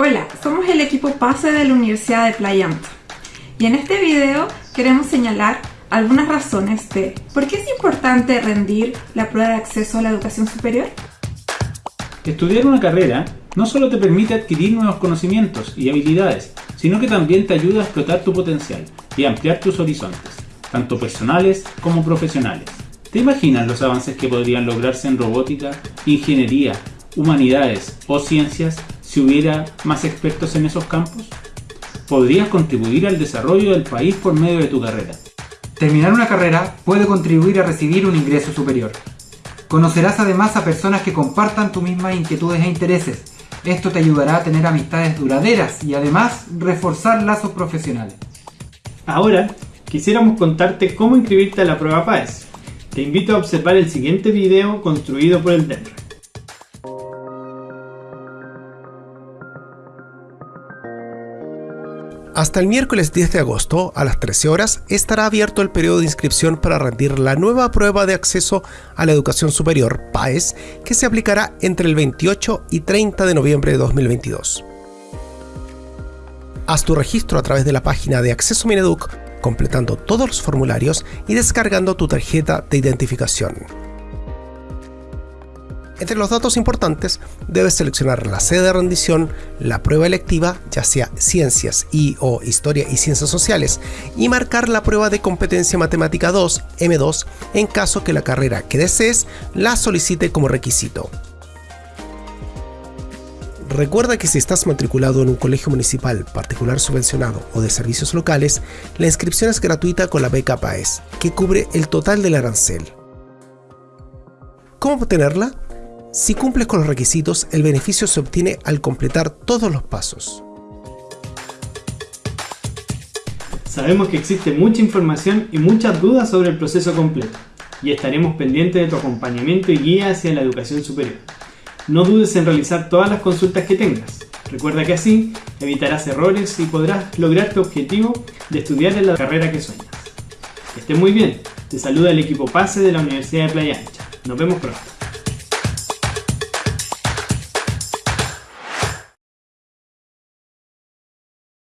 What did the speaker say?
Hola, somos el equipo PASE de la Universidad de Playa y en este video queremos señalar algunas razones de por qué es importante rendir la prueba de acceso a la educación superior. Estudiar una carrera no solo te permite adquirir nuevos conocimientos y habilidades, sino que también te ayuda a explotar tu potencial y ampliar tus horizontes, tanto personales como profesionales. ¿Te imaginas los avances que podrían lograrse en robótica, ingeniería, humanidades o ciencias si hubiera más expertos en esos campos? Podrías contribuir al desarrollo del país por medio de tu carrera. Terminar una carrera puede contribuir a recibir un ingreso superior. Conocerás además a personas que compartan tus mismas inquietudes e intereses. Esto te ayudará a tener amistades duraderas y además reforzar lazos profesionales. Ahora, quisiéramos contarte cómo inscribirte a la prueba PAES. Te invito a observar el siguiente video construido por el DENRE. Hasta el miércoles 10 de agosto, a las 13 horas, estará abierto el periodo de inscripción para rendir la nueva prueba de acceso a la educación superior, PAES, que se aplicará entre el 28 y 30 de noviembre de 2022. Haz tu registro a través de la página de Acceso Mineduc, completando todos los formularios y descargando tu tarjeta de identificación. Entre los datos importantes, debes seleccionar la sede de rendición, la prueba electiva, ya sea ciencias y o historia y ciencias sociales, y marcar la prueba de competencia matemática 2, M2, en caso que la carrera que desees la solicite como requisito. Recuerda que si estás matriculado en un colegio municipal, particular subvencionado o de servicios locales, la inscripción es gratuita con la beca PAES, que cubre el total del arancel. ¿Cómo obtenerla? Si cumples con los requisitos, el beneficio se obtiene al completar todos los pasos. Sabemos que existe mucha información y muchas dudas sobre el proceso completo, y estaremos pendientes de tu acompañamiento y guía hacia la educación superior. No dudes en realizar todas las consultas que tengas. Recuerda que así evitarás errores y podrás lograr tu objetivo de estudiar en la carrera que sueñas. Que estés muy bien. Te saluda el equipo PASE de la Universidad de Playa Ancha. Nos vemos pronto.